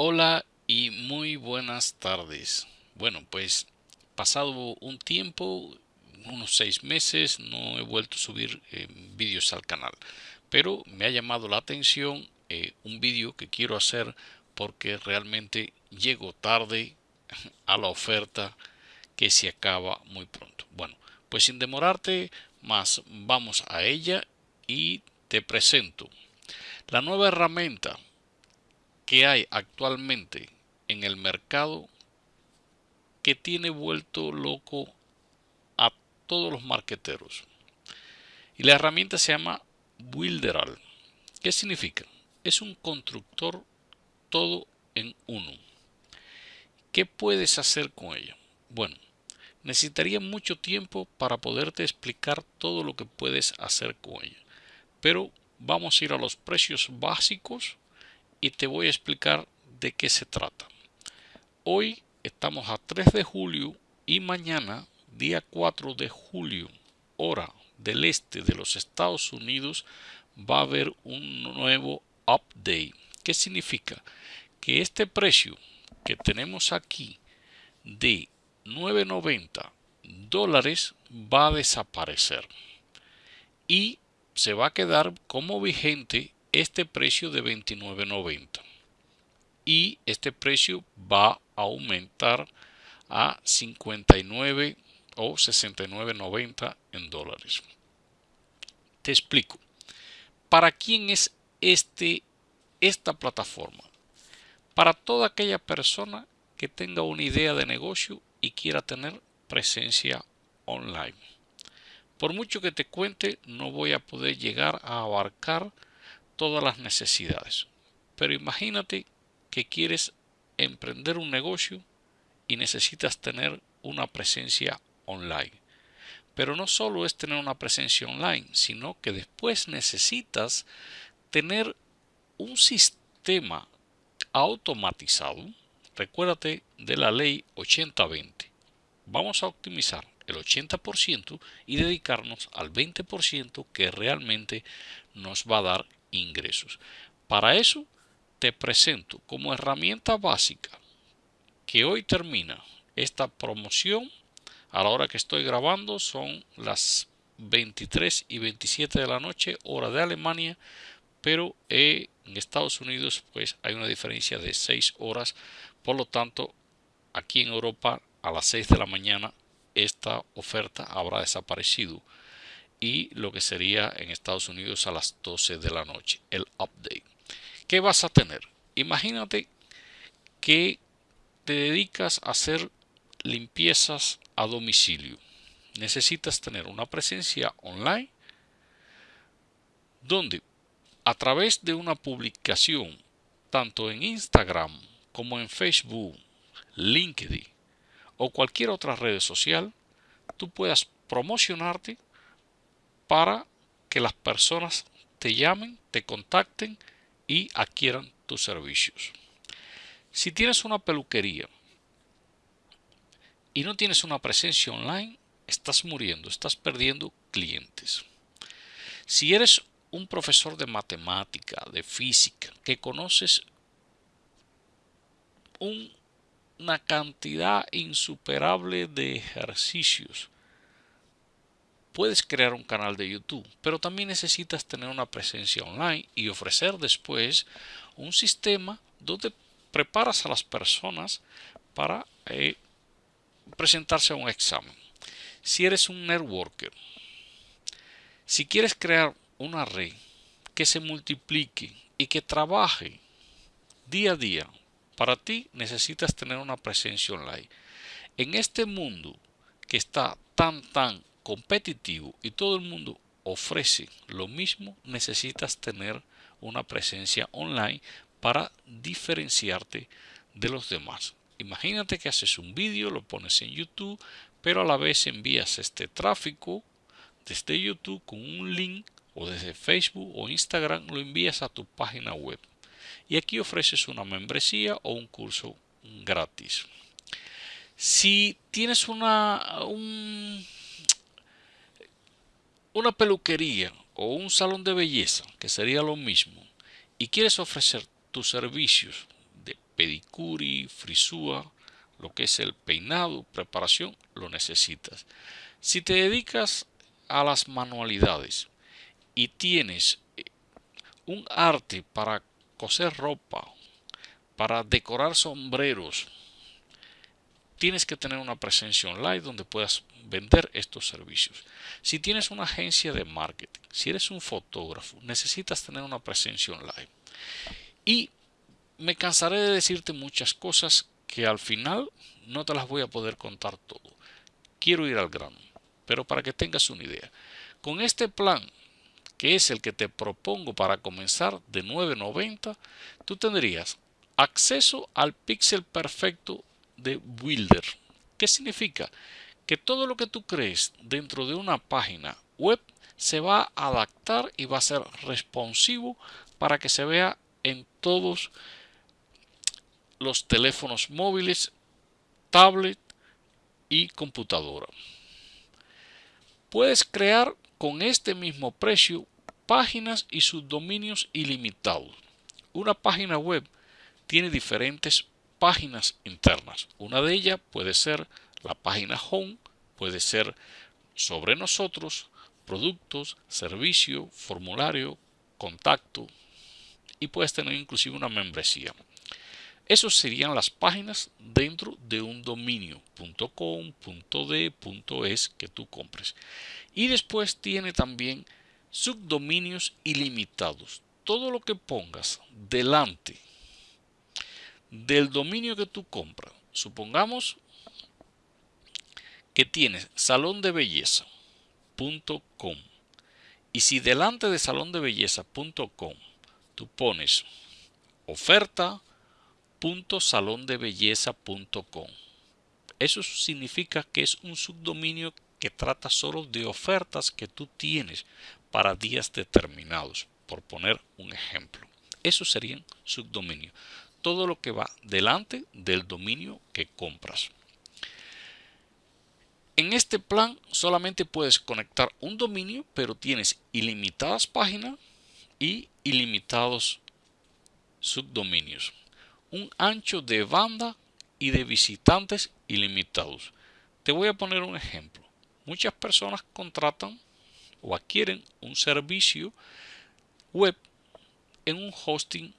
Hola y muy buenas tardes. Bueno, pues pasado un tiempo, unos seis meses, no he vuelto a subir eh, vídeos al canal. Pero me ha llamado la atención eh, un vídeo que quiero hacer porque realmente llego tarde a la oferta que se acaba muy pronto. Bueno, pues sin demorarte más, vamos a ella y te presento la nueva herramienta que hay actualmente en el mercado que tiene vuelto loco a todos los marqueteros. Y la herramienta se llama Builderal. ¿Qué significa? Es un constructor todo en uno. ¿Qué puedes hacer con ella? Bueno, necesitaría mucho tiempo para poderte explicar todo lo que puedes hacer con ella. Pero vamos a ir a los precios básicos y te voy a explicar de qué se trata. Hoy estamos a 3 de julio y mañana, día 4 de julio, hora del este de los Estados Unidos, va a haber un nuevo update. ¿Qué significa? Que este precio que tenemos aquí de 9.90 dólares va a desaparecer y se va a quedar como vigente este precio de 29.90 y este precio va a aumentar a 59 o 69.90 en dólares. Te explico. ¿Para quién es este, esta plataforma? Para toda aquella persona que tenga una idea de negocio y quiera tener presencia online. Por mucho que te cuente, no voy a poder llegar a abarcar todas las necesidades. Pero imagínate que quieres emprender un negocio y necesitas tener una presencia online. Pero no solo es tener una presencia online, sino que después necesitas tener un sistema automatizado. Recuérdate de la ley 80-20. Vamos a optimizar el 80% y dedicarnos al 20% que realmente nos va a dar ingresos. Para eso te presento como herramienta básica que hoy termina esta promoción. A la hora que estoy grabando son las 23 y 27 de la noche hora de Alemania pero en Estados Unidos pues hay una diferencia de 6 horas. Por lo tanto aquí en Europa a las 6 de la mañana esta oferta habrá desaparecido y lo que sería en Estados Unidos a las 12 de la noche, el update. ¿Qué vas a tener? Imagínate que te dedicas a hacer limpiezas a domicilio. Necesitas tener una presencia online donde a través de una publicación tanto en Instagram como en Facebook, LinkedIn o cualquier otra red social, tú puedas promocionarte para que las personas te llamen, te contacten y adquieran tus servicios. Si tienes una peluquería y no tienes una presencia online, estás muriendo, estás perdiendo clientes. Si eres un profesor de matemática, de física, que conoces una cantidad insuperable de ejercicios puedes crear un canal de YouTube, pero también necesitas tener una presencia online y ofrecer después un sistema donde preparas a las personas para eh, presentarse a un examen. Si eres un networker, si quieres crear una red que se multiplique y que trabaje día a día, para ti necesitas tener una presencia online. En este mundo que está tan, tan competitivo y todo el mundo ofrece lo mismo, necesitas tener una presencia online para diferenciarte de los demás. Imagínate que haces un vídeo, lo pones en YouTube, pero a la vez envías este tráfico desde YouTube con un link o desde Facebook o Instagram lo envías a tu página web. Y aquí ofreces una membresía o un curso gratis. Si tienes una, un una peluquería o un salón de belleza, que sería lo mismo, y quieres ofrecer tus servicios de pedicuri, frisúa, lo que es el peinado, preparación, lo necesitas. Si te dedicas a las manualidades y tienes eh, un arte para coser ropa, para decorar sombreros, tienes que tener una presencia online donde puedas vender estos servicios. Si tienes una agencia de marketing, si eres un fotógrafo, necesitas tener una presencia online. Y me cansaré de decirte muchas cosas que al final no te las voy a poder contar todo. Quiero ir al grano, pero para que tengas una idea. Con este plan, que es el que te propongo para comenzar de 9.90, tú tendrías acceso al pixel perfecto de Builder. ¿Qué significa? Que todo lo que tú crees dentro de una página web se va a adaptar y va a ser responsivo para que se vea en todos los teléfonos móviles, tablet y computadora. Puedes crear con este mismo precio páginas y subdominios ilimitados. Una página web tiene diferentes páginas internas. Una de ellas puede ser la página home, puede ser sobre nosotros, productos, servicio, formulario, contacto y puedes tener inclusive una membresía. Esas serían las páginas dentro de un dominio .com, .de, .es que tú compres. Y después tiene también subdominios ilimitados. Todo lo que pongas delante del dominio que tú compras. Supongamos que tienes salón de y si delante de salón tú pones oferta .salondebelleza.com. Eso significa que es un subdominio que trata solo de ofertas que tú tienes para días determinados, por poner un ejemplo. Eso serían subdominios. Todo lo que va delante del dominio que compras. En este plan solamente puedes conectar un dominio, pero tienes ilimitadas páginas y ilimitados subdominios un ancho de banda y de visitantes ilimitados. Te voy a poner un ejemplo. Muchas personas contratan o adquieren un servicio web en un hosting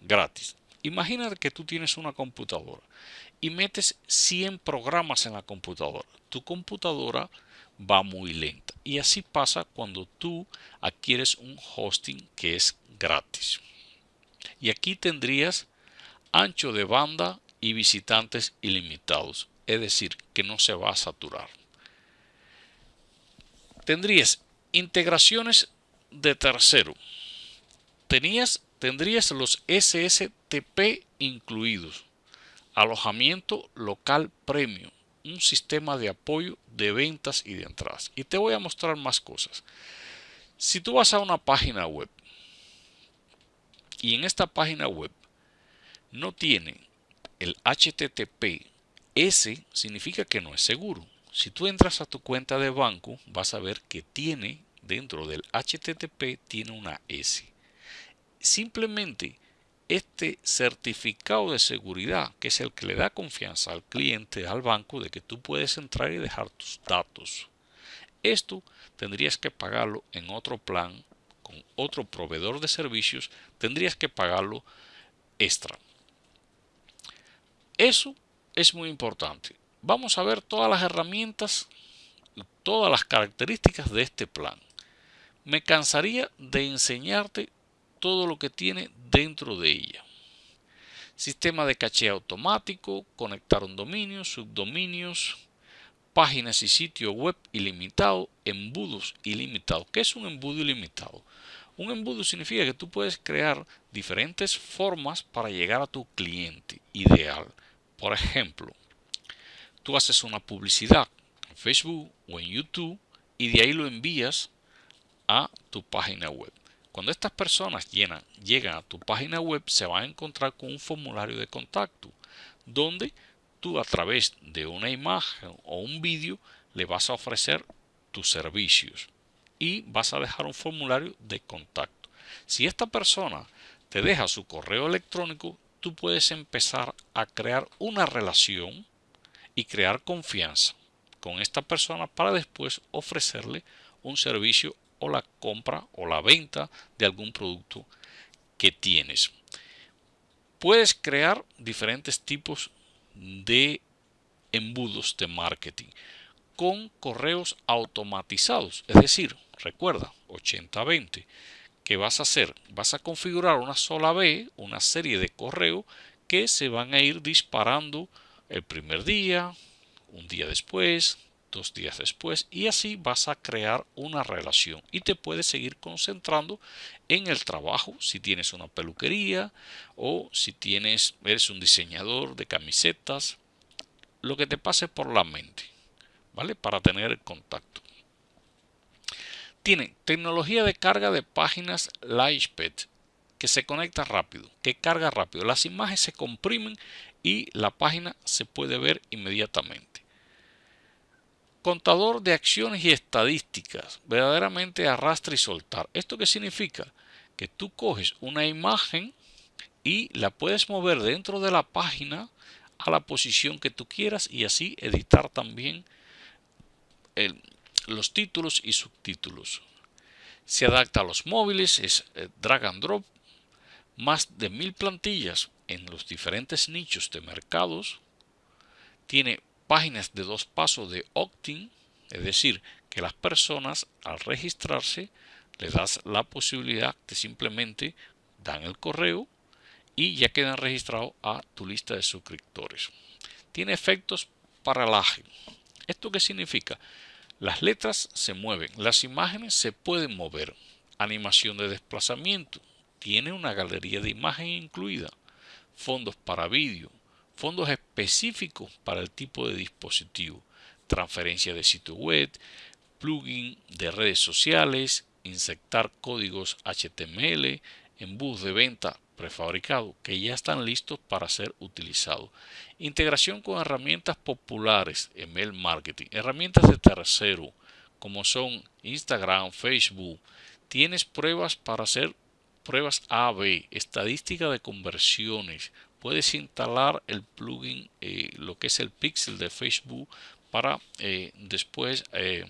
gratis. Imagina que tú tienes una computadora y metes 100 programas en la computadora. Tu computadora va muy lenta. Y así pasa cuando tú adquieres un hosting que es gratis. Y aquí tendrías ancho de banda y visitantes ilimitados, es decir, que no se va a saturar. Tendrías integraciones de tercero. Tenías, tendrías los SSTP incluidos. Alojamiento local premium. Un sistema de apoyo de ventas y de entradas. Y te voy a mostrar más cosas. Si tú vas a una página web y en esta página web no tiene el HTTP, ese significa que no es seguro. Si tú entras a tu cuenta de banco, vas a ver que tiene dentro del HTTP tiene una S. Simplemente este certificado de seguridad, que es el que le da confianza al cliente, al banco, de que tú puedes entrar y dejar tus datos. Esto tendrías que pagarlo en otro plan, con otro proveedor de servicios, tendrías que pagarlo extra. Eso es muy importante. Vamos a ver todas las herramientas todas las características de este plan. Me cansaría de enseñarte todo lo que tiene dentro de ella. Sistema de caché automático, conectar un dominio, subdominios, páginas y sitio web ilimitado, embudos ilimitados. ¿Qué es un embudo ilimitado? Un embudo significa que tú puedes crear diferentes formas para llegar a tu cliente ideal. Por ejemplo, tú haces una publicidad en Facebook o en YouTube y de ahí lo envías a tu página web. Cuando estas personas llegan a tu página web, se van a encontrar con un formulario de contacto, donde tú a través de una imagen o un vídeo le vas a ofrecer tus servicios y vas a dejar un formulario de contacto. Si esta persona te deja su correo electrónico, tú puedes empezar a crear una relación y crear confianza con esta persona para después ofrecerle un servicio o la compra o la venta de algún producto que tienes. Puedes crear diferentes tipos de embudos de marketing con correos automatizados. Es decir, recuerda, 80-20. ¿Qué vas a hacer? Vas a configurar una sola vez una serie de correos que se van a ir disparando el primer día, un día después, dos días después y así vas a crear una relación. Y te puedes seguir concentrando en el trabajo si tienes una peluquería o si tienes eres un diseñador de camisetas lo que te pase por la mente vale para tener contacto. Tiene tecnología de carga de páginas Lightsped que se conecta rápido que carga rápido. Las imágenes se comprimen y la página se puede ver inmediatamente contador de acciones y estadísticas, verdaderamente arrastra y soltar. ¿Esto qué significa? Que tú coges una imagen y la puedes mover dentro de la página a la posición que tú quieras y así editar también los títulos y subtítulos. Se adapta a los móviles, es eh, drag and drop, más de mil plantillas en los diferentes nichos de mercados, tiene páginas de dos pasos de opt-in, es decir, que las personas al registrarse le das la posibilidad de simplemente dan el correo y ya quedan registrados a tu lista de suscriptores. Tiene efectos paralaje. ¿Esto qué significa? Las letras se mueven, las imágenes se pueden mover. Animación de desplazamiento. Tiene una galería de imagen incluida. Fondos para vídeo, fondos específicos para el tipo de dispositivo, transferencia de sitio web, plugin de redes sociales, insertar códigos HTML, bus de venta prefabricado que ya están listos para ser utilizados. Integración con herramientas populares en mail marketing, herramientas de tercero como son Instagram, Facebook. Tienes pruebas para hacer pruebas AB, estadística de conversiones, puedes instalar el plugin, eh, lo que es el pixel de Facebook para eh, después eh,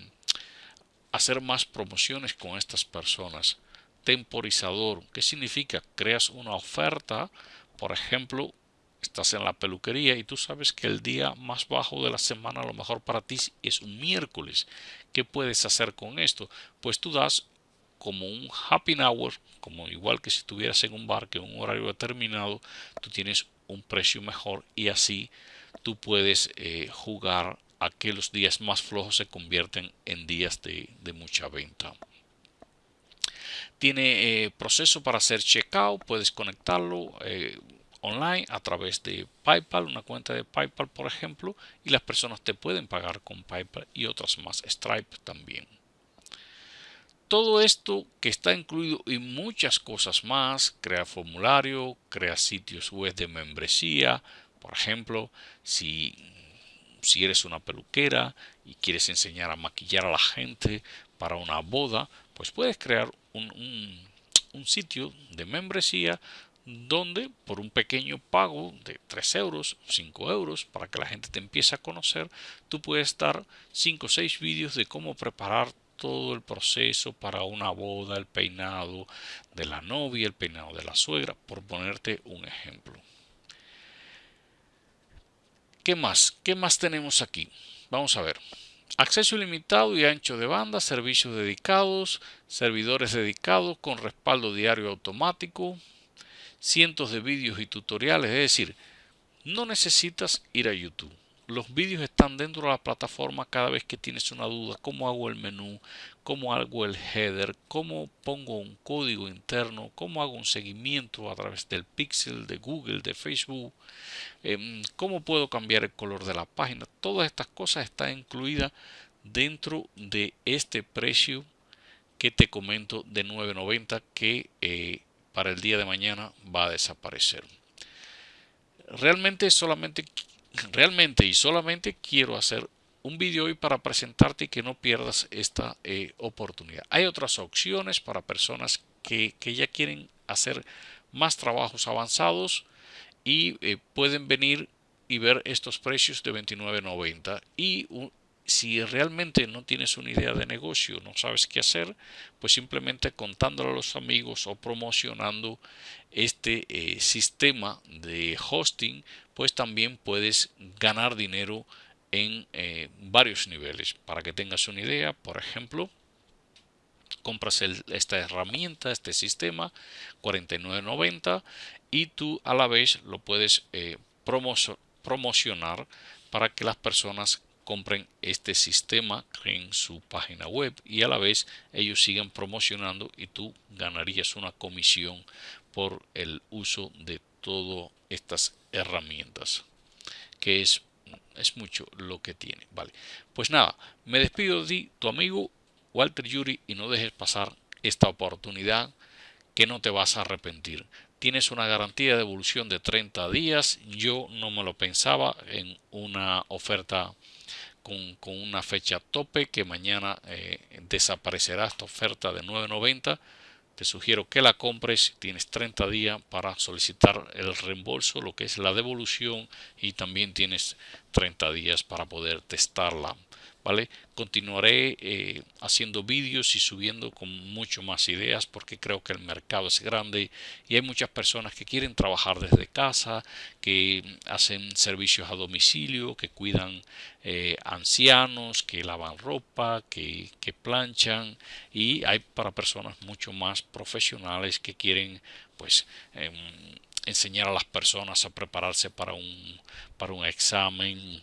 hacer más promociones con estas personas. Temporizador, ¿qué significa? Creas una oferta, por ejemplo, estás en la peluquería y tú sabes que el día más bajo de la semana a lo mejor para ti es un miércoles. ¿Qué puedes hacer con esto? Pues tú das como un happy hour, como igual que si estuvieras en un bar que un horario determinado, tú tienes un precio mejor y así tú puedes eh, jugar a que los días más flojos se convierten en días de, mucha venta. Tiene eh, proceso para hacer checkout, puedes conectarlo eh, online a través de PayPal, una cuenta de PayPal por ejemplo, y las personas te pueden pagar con PayPal y otras más, Stripe también todo esto que está incluido y muchas cosas más, crea formulario, crea sitios web de membresía, por ejemplo, si, si eres una peluquera y quieres enseñar a maquillar a la gente para una boda, pues puedes crear un, un sitio de membresía donde por un pequeño pago de 3 euros, 5 euros, para que la gente te empiece a conocer, tú puedes dar 5 o 6 vídeos de cómo preparar todo el proceso para una boda, el peinado de la novia, el peinado de la suegra, por ponerte un ejemplo. ¿Qué más? ¿Qué más tenemos aquí? Vamos a ver. Acceso ilimitado y ancho de banda, servicios dedicados, servidores dedicados con respaldo diario automático, cientos de vídeos y tutoriales, es decir, no necesitas ir a YouTube los vídeos están dentro de la plataforma cada vez que tienes una duda, cómo hago el menú, cómo hago el header, cómo pongo un código interno, cómo hago un seguimiento a través del pixel de Google, de Facebook, em, cómo puedo cambiar el color de la página. Todas estas cosas están incluidas dentro de este precio que te comento de 9.90 que eh, para el día de mañana va a desaparecer. Realmente solamente realmente y solamente quiero hacer un vídeo hoy para presentarte y que no pierdas esta eh, oportunidad. Hay otras opciones para personas que, ya quieren hacer más trabajos avanzados y eh, pueden venir y ver estos precios de 29.90 y si realmente no tienes una idea de negocio, no sabes qué hacer, pues simplemente contándolo a los amigos o promocionando este eh, sistema de hosting, pues también puedes ganar dinero en eh, varios niveles. Para que tengas una idea, por ejemplo, compras esta herramienta, este sistema, 49.90 y tú a la vez lo puedes eh, promocionar para que las personas compren este sistema en su página web y a la vez ellos siguen promocionando y tú ganarías una comisión por el uso de todas estas herramientas que es es mucho lo que tiene vale pues nada me despido de tu amigo Walter Yuri y no dejes pasar esta oportunidad que no te vas a arrepentir. Tienes una garantía de devolución de 30 días. Yo no me lo pensaba en una oferta con, una fecha tope que mañana eh, desaparecerá esta oferta de 9.90 te sugiero que la compres tienes 30 días para solicitar el reembolso lo que es la devolución y también tienes 30 días para poder testarla ¿vale? Continuaré eh, haciendo vídeos y subiendo con mucho más ideas porque creo que el mercado es grande y hay muchas personas que quieren trabajar desde casa, que hacen servicios a domicilio, que cuidan eh, ancianos, que lavan ropa, que, planchan y hay para personas mucho más profesionales que quieren pues em, enseñar a las personas a prepararse para un, para un examen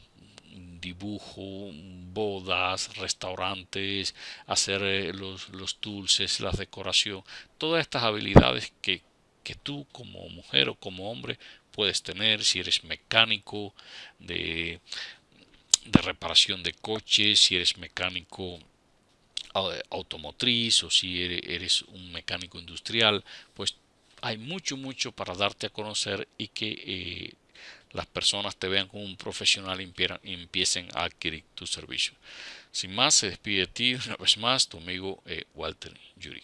dibujo, bodas, restaurantes, hacer eh, los, los dulces, la decoración, todas estas habilidades que, que tú como mujer o como hombre puedes tener si eres mecánico de, de reparación de coches, si eres mecánico automotriz o si eres un mecánico industrial, pues hay mucho, mucho para darte a conocer y que eh, las personas te vean como un profesional y empiecen a adquirir tu servicio. Sin más, se despide de ti una vez más tu amigo eh, Walter Yuri.